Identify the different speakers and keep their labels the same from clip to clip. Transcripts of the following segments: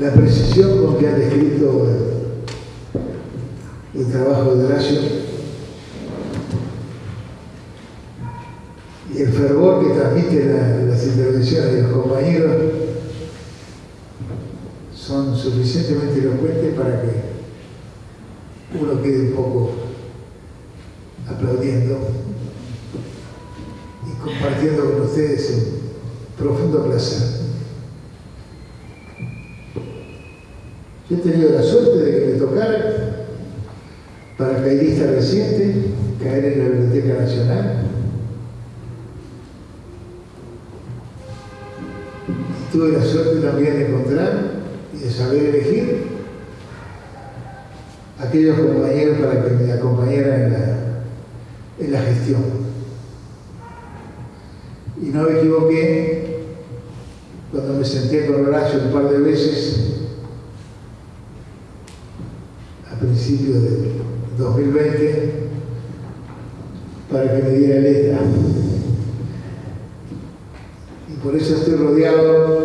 Speaker 1: la precisión con que ha descrito el, trabajo de Horacio y el fervor que transmite las intervenciones de los compañeros son suficientemente elocuentes para que uno quede un poco aplaudiendo y compartiendo con ustedes un profundo placer. He tenido la suerte de que me tocara, reciente, caer en la Biblioteca Nacional. tuve la suerte también de encontrar y de saber elegir aquellos compañeros para que me acompañaran en la, en la gestión. Y no me equivoqué cuando me senté con Horacio un par de veces principio del 2020 para que me diera letra. Y por eso estoy rodeado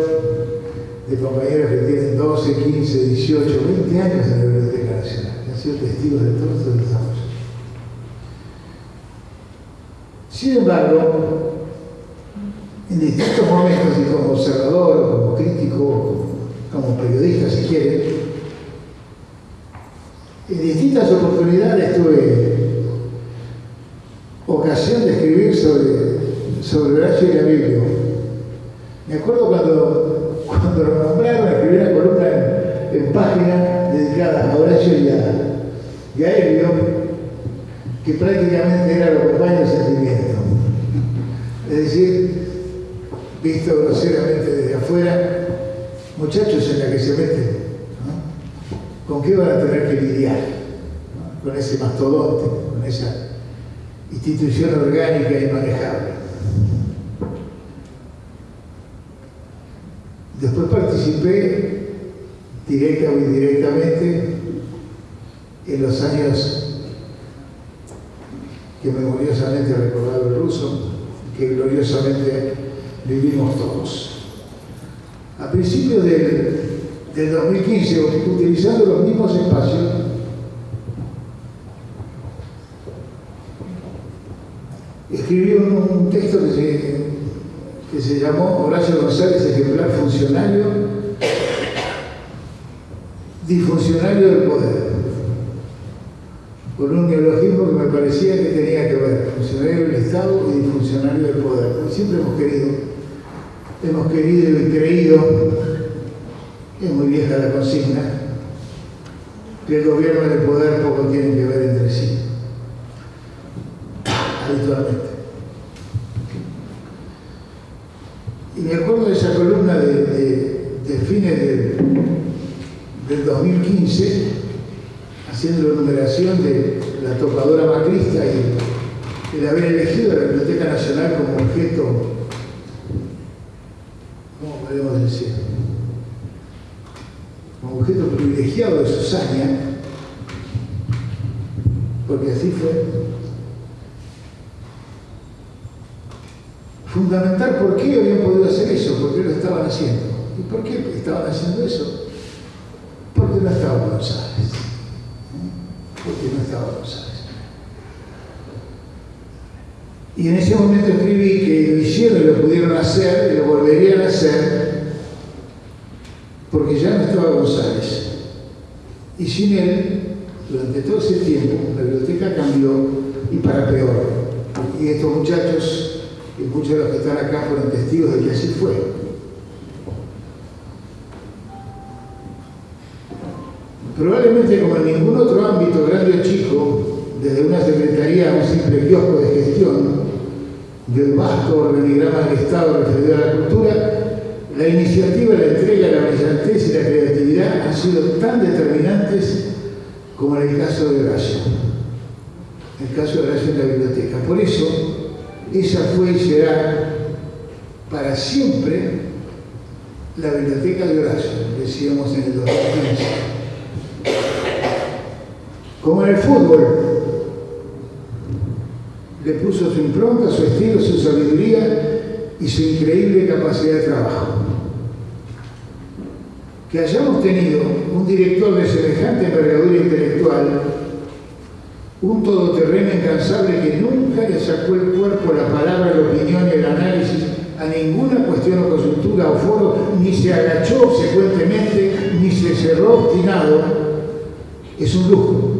Speaker 1: de compañeros que tienen 12, 15, 18, 20 años en la Biblioteca Nacional, han sido testigos de todos estos desarrollos. Sin embargo, en distintos momentos, y como observador, como crítico, como periodista si quieren, en distintas oportunidades tuve ocasión de escribir sobre, sobre Horacio y la Biblia. Me acuerdo cuando, cuando lo nombraron, escribí una columna en, página dedicada a Horacio y a, y a Elvio, que prácticamente era lo de sentimiento. Es decir, visto groseramente desde afuera, muchachos en la que se meten ¿Con qué van a tener que lidiar? Con ese mastodonte, con esa institución orgánica y manejable. Después participé directa o indirectamente en los años que memoriosamente ha recordado el ruso, que gloriosamente vivimos todos. A principios del del 2015, utilizando los mismos espacios, escribió un, texto que se, que se llamó Horacio González, ejemplar funcionario, disfuncionario del poder, con un neologismo que me parecía que tenía que ver, funcionario del Estado y disfuncionario del poder. Siempre hemos querido, hemos querido y creído es muy vieja la consigna, que el gobierno y el poder poco tienen que ver entre sí, habitualmente. Y me acuerdo de esa columna de, fines del 2015, haciendo la numeración de la topadora macrista y el haber elegido la Biblioteca Nacional como objeto, ¿cómo podemos decir? Privilegiado de su saña, porque así fue. Fundamental por qué habían podido hacer eso, por qué lo estaban haciendo. ¿Y por qué estaban haciendo eso? Porque no estaba González. Porque no estaba González. Y en ese momento escribí que lo hicieron y lo pudieron hacer y lo volverían a hacer porque Y sin él, durante todo ese tiempo, la biblioteca cambió y para peor. Y estos muchachos, y muchos de los que están acá fueron testigos de que así fue. Probablemente como en ningún otro ámbito, grande o chico, desde una secretaría a un simple kiosco de gestión, del vasto organigrama del Estado referido a la cultura, la iniciativa, la entrega, la brillantez y la creatividad han sido tan determinantes como en el caso de Horacio. El caso de Horacio en la biblioteca. Por eso, esa fue y será para siempre la biblioteca de Horacio, decíamos en el 2015. Como en el fútbol, le puso su impronta, su estilo, su sabiduría y su increíble capacidad de trabajo. que hayamos tenido un director de semejante envergadura intelectual, un todoterreno incansable que nunca le sacó el cuerpo, la palabra, la opinión y el análisis a ninguna cuestión o coyuntura o foro, ni se agachó obsecuentemente, ni se cerró obstinado, es un lujo.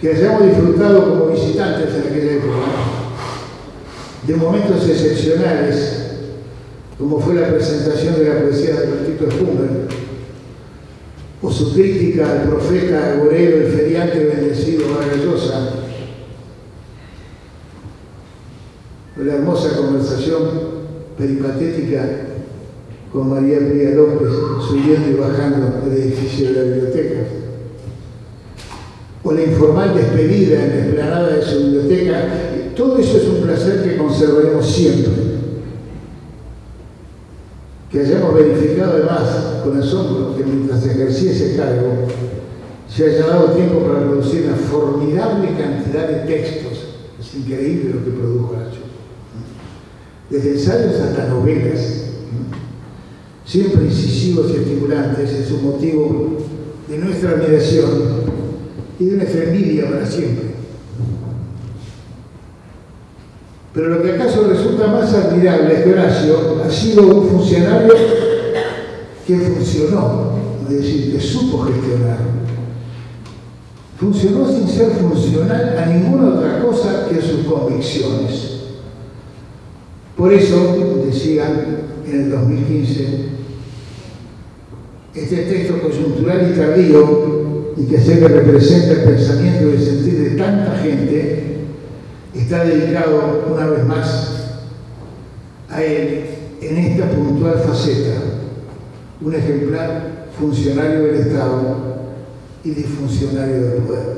Speaker 1: Que hayamos disfrutado como visitantes en aquella época de momentos excepcionales, como fue la presentación de la poesía de Tito Spumber, o su crítica al profeta agorero, el feriante bendecido Vargas o la hermosa conversación peripatética con María Pía López subiendo y bajando del edificio de la biblioteca, o la informal despedida en la explanada de su biblioteca, todo eso es un placer que conservaremos siempre que hayamos verificado además con asombro que mientras ejercía ese cargo se haya dado tiempo para producir una formidable cantidad de textos. Es increíble lo que produjo Nacho. Desde ensayos hasta novelas, siempre incisivos y estimulantes, es un motivo de nuestra admiración y de nuestra envidia para siempre. Pero lo que acaso resulta más admirable es que Horacio ha sido un funcionario que funcionó, es decir, que supo gestionar. Funcionó sin ser funcional a ninguna otra cosa que a sus convicciones. Por eso, decían en el 2015, este texto coyuntural y tardío, y que sé que representa el pensamiento y el sentir de tanta gente, está dedicado una vez más a él en esta puntual faceta, un ejemplar funcionario del Estado y disfuncionario del poder.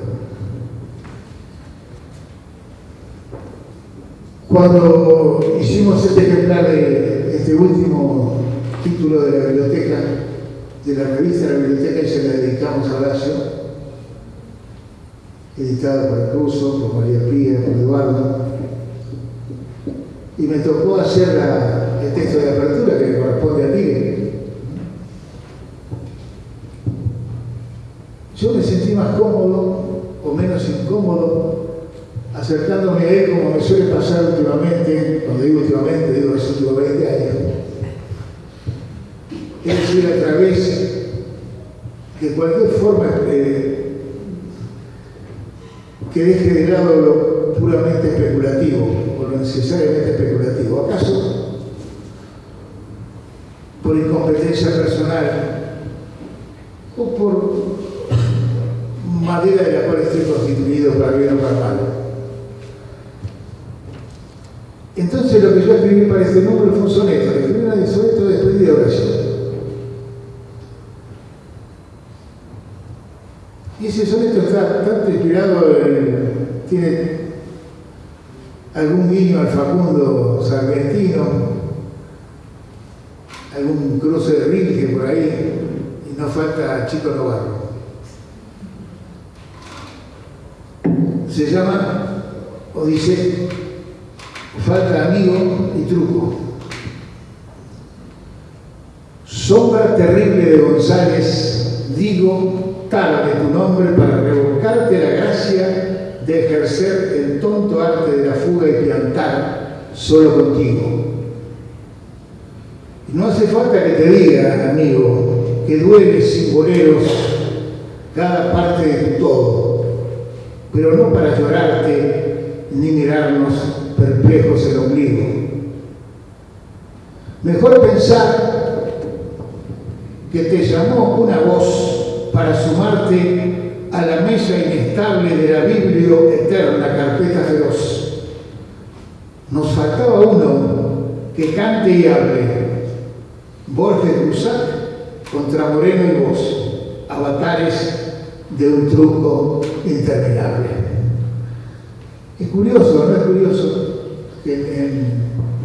Speaker 1: Cuando hicimos este ejemplar de este último título de la biblioteca, de la revista de la biblioteca, y se la dedicamos a Horacio, editada por ruso, por María Pía, por Eduardo. Y me tocó hacer el texto de apertura que corresponde a ti. Yo me sentí más cómodo o menos incómodo acercándome a él como me suele pasar últimamente, cuando digo últimamente, digo los últimos 20 años. Es decir, a través de cualquier forma eh, que deje de lado lo puramente especulativo o lo necesariamente especulativo. ¿Acaso por incompetencia personal o por madera de la cual estoy constituido para bien o para mal? Entonces lo que yo escribí para este número fue un soneto, escribí un soneto de despedida de oración. Ese soneto está tanto inspirado, tiene algún guiño al Facundo Sargentino, algún cruce de Rilke por ahí, y no falta Chico Novarro. Se llama, o dice, falta amigo y truco. Sombra terrible de González, digo, de tu nombre para revocarte la gracia de ejercer el tonto arte de la fuga y piantar solo contigo. No hace falta que te diga, amigo, que dueles sin boleros cada parte de tu todo, pero no para llorarte ni mirarnos perplejos el ombligo. Mejor pensar que te llamó una voz para sumarte a la mesa inestable de la Biblia eterna, carpeta feroz. Nos faltaba uno que cante y hable. Borges Cruzat contra Moreno y vos, avatares de un truco interminable. Es curioso, ¿no es curioso? Que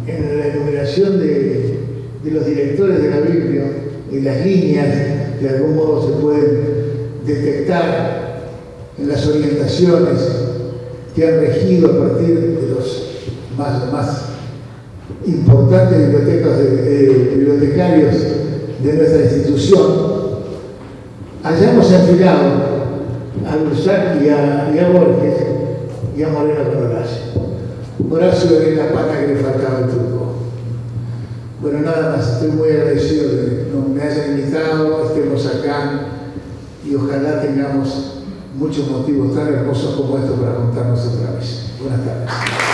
Speaker 1: en, la enumeración de, de los directores de la Biblia, en las líneas de algún modo se pueden detectar en las orientaciones que han regido a partir de los más, importantes bibliotecarios de nuestra institución, hayamos enfilado a Lusac y a, y a Borges y a Moreno con Horacio. Horacio era la pata que le faltaba el truco. Bueno, nada más, estoy muy agradecido de que me hayan invitado, estemos acá y ojalá tengamos muchos motivos tan hermosos como estos para contarnos otra vez. Buenas tardes.